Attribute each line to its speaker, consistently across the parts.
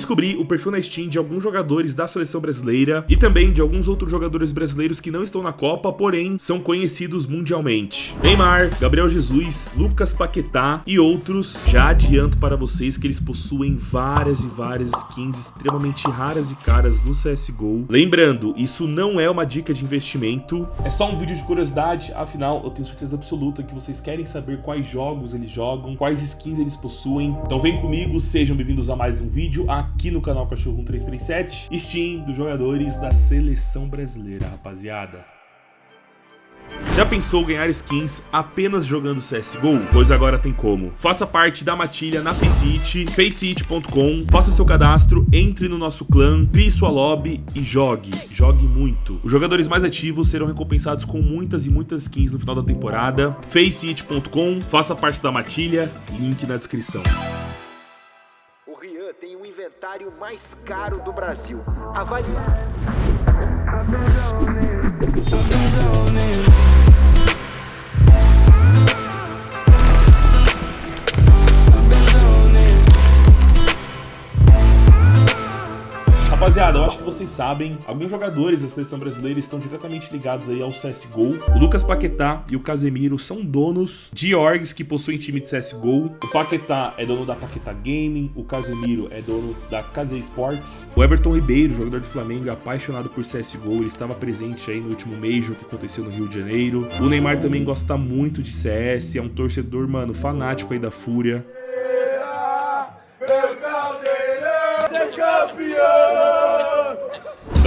Speaker 1: descobri o perfil na Steam de alguns jogadores da seleção brasileira e também de alguns outros jogadores brasileiros que não estão na Copa, porém são conhecidos mundialmente. Neymar, Gabriel Jesus, Lucas Paquetá e outros. Já adianto para vocês que eles possuem várias e várias skins extremamente raras e caras no CSGO. Lembrando, isso não é uma dica de investimento, é só um vídeo de curiosidade, afinal eu tenho certeza absoluta que vocês querem saber quais jogos eles jogam, quais skins eles possuem. Então vem comigo, sejam bem-vindos a mais um vídeo aqui no canal Cachorro 1337, Steam dos jogadores da seleção brasileira, rapaziada. Já pensou ganhar skins apenas jogando CSGO? Pois agora tem como. Faça parte da matilha na Faceit, faceit.com, faça seu cadastro, entre no nosso clã, crie sua lobby e jogue. Jogue muito. Os jogadores mais ativos serão recompensados com muitas e muitas skins no final da temporada. faceit.com, faça parte da matilha, link na descrição.
Speaker 2: Inventário mais caro do Brasil. Avalie.
Speaker 1: Rapaziada, eu acho que vocês sabem, alguns jogadores da seleção brasileira estão diretamente ligados aí ao CSGO. O Lucas Paquetá e o Casemiro são donos de orgs que possuem time de CSGO. O Paquetá é dono da Paquetá Gaming, o Casemiro é dono da Case Sports. O Everton Ribeiro, jogador de Flamengo, é apaixonado por CSGO, ele estava presente aí no último Major que aconteceu no Rio de Janeiro. O Neymar também gosta muito de CS, é um torcedor, mano, fanático aí da Fúria. O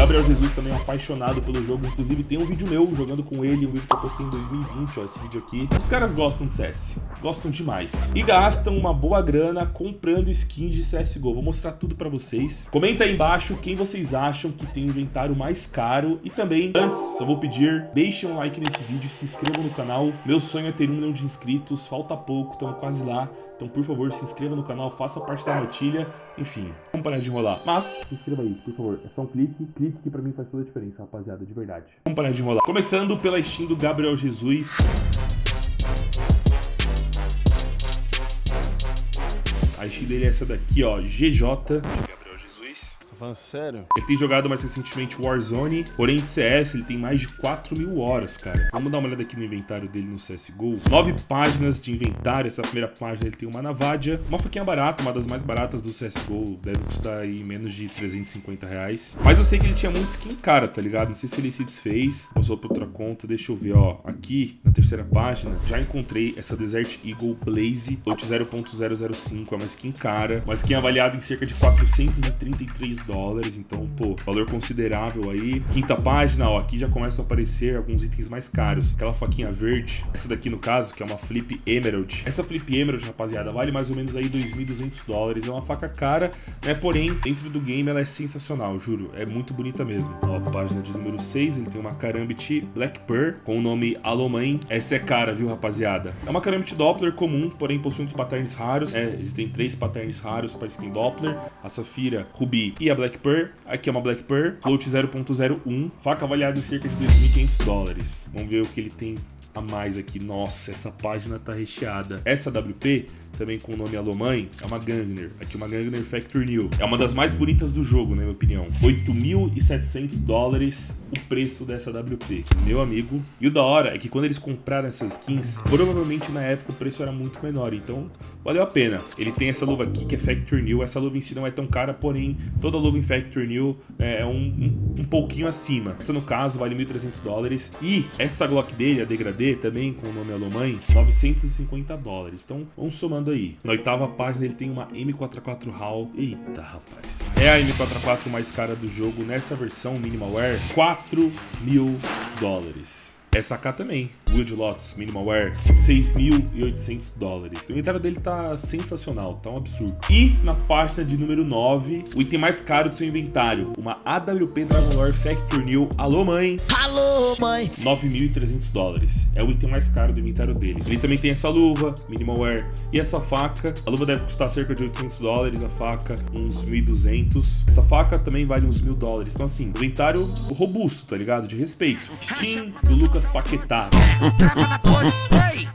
Speaker 1: Gabriel Jesus também é apaixonado pelo jogo, inclusive tem um vídeo meu jogando com ele, um vídeo que eu postei em 2020, ó, esse vídeo aqui. Os caras gostam de CS, gostam demais. E gastam uma boa grana comprando skins de CSGO. Vou mostrar tudo pra vocês. Comenta aí embaixo quem vocês acham que tem o inventário mais caro. E também, antes, só vou pedir, deixem um like nesse vídeo, se inscrevam no canal. Meu sonho é ter um milhão de inscritos, falta pouco, estamos quase lá. Então, por favor, se inscreva no canal, faça parte da rotilha, enfim, vamos parar de enrolar. Mas, se inscreva aí, por favor, é só um clique, clique que pra mim faz toda a diferença, rapaziada, de verdade. Vamos parar de enrolar. Começando pela Steam do Gabriel Jesus. A Steam dele é essa daqui, ó, GJ.
Speaker 3: Tá falando sério?
Speaker 1: Ele tem jogado mais recentemente Warzone, porém de CS ele tem mais de 4 mil horas, cara. Vamos dar uma olhada aqui no inventário dele no CSGO. Nove páginas de inventário, essa primeira página ele tem uma Navadia, uma faquinha barata, uma das mais baratas do CSGO, deve custar aí menos de 350 reais. Mas eu sei que ele tinha muito skin cara, tá ligado? Não sei se ele se desfez, passou pra outra conta, deixa eu ver, ó. Aqui, na terceira página, já encontrei essa Desert Eagle Blaze, lote 0.005, é uma skin cara, uma skin avaliada em cerca de 433 dólares, então, pô, valor considerável aí. Quinta página, ó, aqui já começam a aparecer alguns itens mais caros. Aquela faquinha verde, essa daqui no caso, que é uma Flip Emerald. Essa Flip Emerald, rapaziada, vale mais ou menos aí 2.200 dólares. É uma faca cara, né, porém, dentro do game ela é sensacional, juro. É muito bonita mesmo. Ó, página de número 6, ele tem uma Karambit Black Pearl com o nome Alomãe. Essa é cara, viu, rapaziada? É uma Karambit Doppler comum, porém possui uns patterns raros. É, existem três patterns raros para skin Doppler. A Safira, Ruby e a Black Pearl. Aqui é uma Black Pearl, float 0.01, faca avaliada em cerca de 2.500 dólares. Vamos ver o que ele tem a mais aqui. Nossa, essa página tá recheada. Essa WP, também com o nome Alomãe, é uma Gangner. Aqui uma Gangner Factory New. É uma das mais bonitas do jogo, na minha opinião. 8.700 dólares o preço dessa WP. Meu amigo. E o da hora é que quando eles compraram essas skins, provavelmente na época o preço era muito menor. Então, valeu a pena. Ele tem essa luva aqui que é Factory New. Essa luva em si não é tão cara, porém, toda luva em Factory New é um, um, um pouquinho acima. Essa, no caso, vale 1.300 dólares. E essa Glock dele, a Degradê, também com o nome Alomãe, 950 dólares. Então, vamos somando aí. Na oitava página ele tem uma M44 HAL. Eita, rapaz. É a M44 mais cara do jogo nessa versão Minimal Wear. 4 mil dólares. Essa AK também, Wood Lotus Minimal Wear, 6.800 dólares. O inventário dele tá sensacional, tá um absurdo. E na página de número 9, o item mais caro do seu inventário, uma AWP Dragon Lore Factory New. Alô, mãe!
Speaker 4: Alô, mãe!
Speaker 1: 9.300 dólares. É o item mais caro do inventário dele. Ele também tem essa luva, Minimal Wear, e essa faca. A luva deve custar cerca de 800 dólares, a faca uns 1.200. Essa faca também vale uns 1.000 dólares. Então assim, inventário robusto, tá ligado? De respeito. Steam do Lucas Paquetá trava na pose, ei!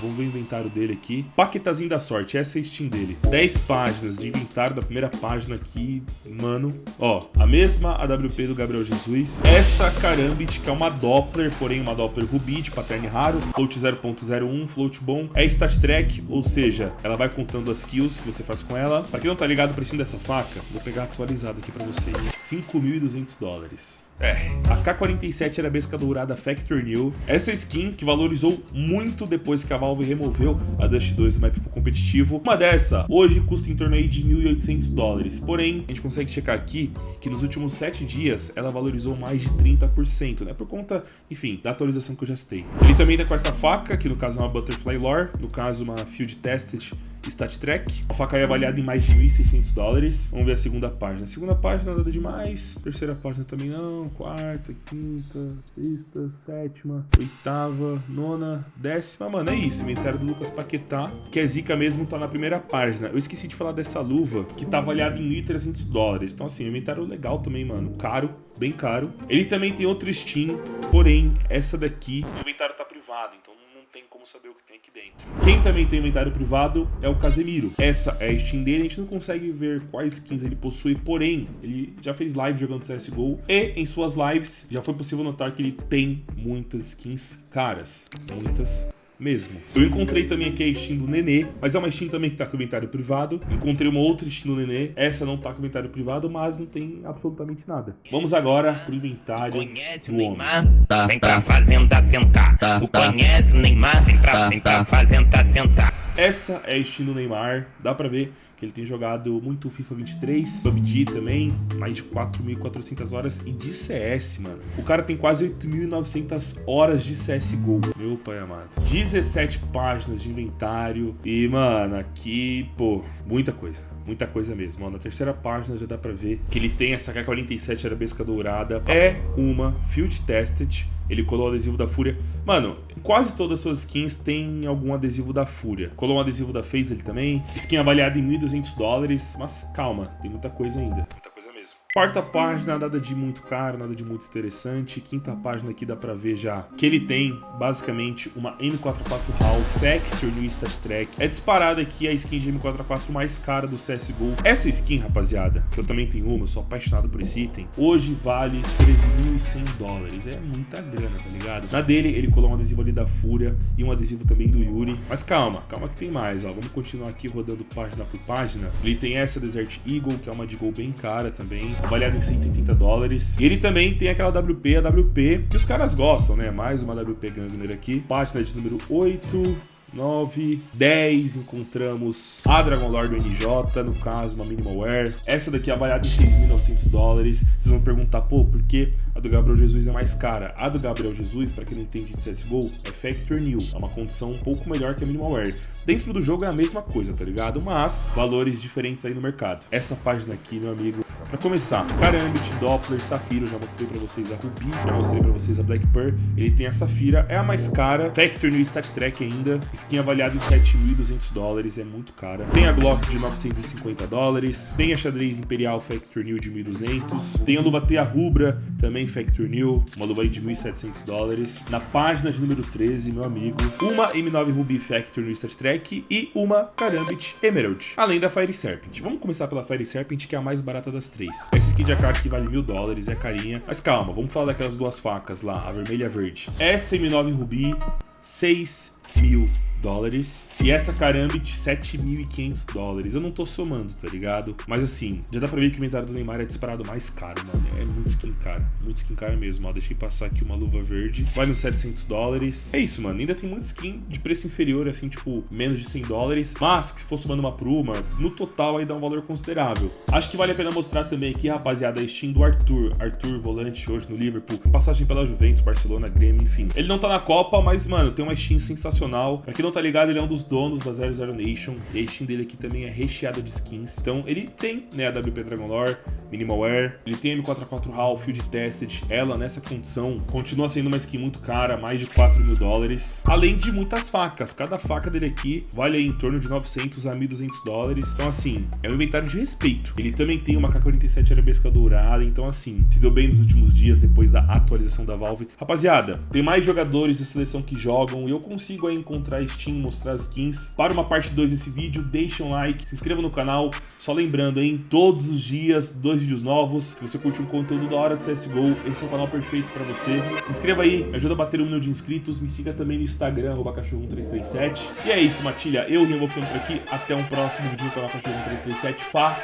Speaker 1: Vamos ver o inventário dele aqui. Paquetazinho da sorte, essa é a Steam dele. 10 páginas de inventário da primeira página aqui, mano. Ó, a mesma AWP do Gabriel Jesus. Essa Karambit, que é uma Doppler, porém uma Doppler Ruby de pattern raro. Float 0.01, float bom. É stat track, ou seja, ela vai contando as kills que você faz com ela. Pra quem não tá ligado o precinho dessa faca, vou pegar atualizado aqui pra vocês. 5.200 dólares. É, a K-47 era a besca dourada Factor New. Essa skin que valorizou muito depois que a Valve removeu a Dust 2 do map competitivo. Uma dessa, hoje custa em torno aí de 1.800 dólares. Porém, a gente consegue checar aqui que nos últimos 7 dias ela valorizou mais de 30%, né? Por conta, enfim, da atualização que eu já citei. Ele também tá com essa faca, que no caso é uma Butterfly Lore, no caso uma Field Tested Stat Track. A faca é avaliada em mais de 1.600 dólares. Vamos ver a segunda página. Segunda página nada demais. Terceira página também não. Quarta, quinta, sexta, sétima, oitava, nona, décima. Mano, é isso. Inventário do Lucas Paquetá, que é zica mesmo, tá na primeira página. Eu esqueci de falar dessa luva, que tá avaliada em 1.300 dólares. Então, assim, inventário legal também, mano. Caro, bem caro. Ele também tem outro Steam, porém, essa daqui, o inventário tá privado, então tem como saber o que tem aqui dentro. Quem também tem inventário privado é o Casemiro. Essa é a Steam dele, a gente não consegue ver quais skins ele possui, porém, ele já fez live jogando CSGO e em suas lives já foi possível notar que ele tem muitas skins caras. Muitas mesmo. Eu encontrei também aqui a Steam do Nenê, mas é uma Steam também que tá com inventário privado. Encontrei uma outra Steam do Nenê, essa não tá com inventário privado, mas não tem absolutamente nada. Vamos agora pro inventário
Speaker 3: Conhece
Speaker 1: do
Speaker 3: o
Speaker 1: homem.
Speaker 3: Neymar? vem pra fazenda sentar. o conhece o Neymar? Vem pra, vem pra fazenda sentar.
Speaker 1: Essa é do Neymar, dá pra ver que ele tem jogado muito FIFA 23, PUBG também, mais de 4.400 horas e de CS, mano. O cara tem quase 8.900 horas de CSGO, meu pai amado. 17 páginas de inventário e, mano, aqui, pô, muita coisa. Muita coisa mesmo. Ó, na terceira página já dá pra ver que ele tem essa K-47 arabesca dourada. É uma Field Tested. Ele colou o adesivo da Fúria. Mano, quase todas as suas skins têm algum adesivo da Fúria. Colou um adesivo da FaZe ele também. Skin avaliada em 1.200 dólares. Mas calma, tem muita coisa ainda. Muita coisa. Quarta página, nada de muito caro, nada de muito interessante. Quinta página aqui dá pra ver já que ele tem, basicamente, uma M44 HAL Factor no Stat Track. É disparada aqui a skin de M44 mais cara do CSGO. Essa skin, rapaziada, que eu também tenho uma, eu sou apaixonado por esse item, hoje vale 13.100 dólares. É muita grana, tá ligado? Na dele, ele colou um adesivo ali da Fúria e um adesivo também do Yuri. Mas calma, calma que tem mais, ó. Vamos continuar aqui rodando página por página. Ele tem essa Desert Eagle, que é uma de gol bem cara também avaliado em 180 dólares. E ele também tem aquela WP, a WP, que os caras gostam, né? Mais uma WP Gangner aqui. Página de número 8. 9, 10 encontramos a Dragon Lord NJ, no caso uma Minimalware. Essa daqui é avaliada em 6.900 dólares. Vocês vão perguntar, pô, por que a do Gabriel Jesus é mais cara? A do Gabriel Jesus, para quem não entende de CSGO, é Factor New. É uma condição um pouco melhor que a Minimalware. Dentro do jogo é a mesma coisa, tá ligado? Mas valores diferentes aí no mercado. Essa página aqui, meu amigo, para começar, Karambit, Doppler, Safira, eu já mostrei para vocês a Ruby, já mostrei para vocês a Black Pearl. Ele tem a Safira, é a mais cara. Factor New Stat Track ainda. Skin avaliada em 7.200 dólares, é muito cara. Tem a Glock de 950 dólares. Tem a xadrez Imperial Factor New de 1.200. Tem a luva Tea Rubra, também Factor New, uma luva aí de 1.700 dólares. Na página de número 13, meu amigo, uma M9 Ruby Factor New Stat Track e uma Karambit Emerald, além da Fire Serpent. Vamos começar pela Fire Serpent, que é a mais barata das três. Essa skin de AK aqui vale mil dólares, é carinha. Mas calma, vamos falar daquelas duas facas lá, a vermelha e a verde. Essa M9 Ruby, 6 mil dólares. E essa Karambit, 7.500 dólares. Eu não tô somando, tá ligado? Mas assim, já dá pra ver que o inventário do Neymar é disparado mais caro, mano. É muito skin cara. Muito skin cara mesmo, ó. Deixei passar aqui uma luva verde. Vale uns 700 dólares. É isso, mano. Ainda tem muito skin de preço inferior, assim, tipo, menos de 100 dólares. Mas, se for somando uma por uma, no total aí dá um valor considerável. Acho que vale a pena mostrar também aqui, rapaziada, a Steam do Arthur. Arthur, volante hoje no Liverpool. Passagem pela Juventus, Barcelona, Grêmio, enfim. Ele não tá na Copa, mas, mano, tem uma Steam sensacional. Pra quem não tá ligado, ele é um dos donos da 00 Nation. E a Steam dele aqui também é recheada de skins. Então ele tem, né, a WP Dragon Lore, Minimal Wear, ele tem a M44 HAL, Field Tested. Ela, nessa condição, continua sendo uma skin muito cara, mais de 4 mil dólares. Além de muitas facas. Cada faca dele aqui vale aí em torno de 900 a 1.200 dólares. Então, assim, é um inventário de respeito. Ele também tem uma K-47 arabesca dourada. Então, assim, se deu bem nos últimos dias depois da atualização da Valve. Rapaziada, tem mais jogadores da seleção que jogam e eu consigo aí encontrar Steam, mostrar as skins. Para uma parte 2 desse vídeo, deixa um like, se inscreva no canal. Só lembrando, hein, todos os dias, dois vídeos novos. Se você curte um conteúdo da hora de CSGO, esse é o canal perfeito para você. Se inscreva aí, me ajuda a bater um milhão de inscritos. Me siga também no Instagram, cachorro1337. E é isso, Matilha. Eu, Rian, vou ficando por aqui. Até um próximo vídeo no canal Cachorro1337. Falou!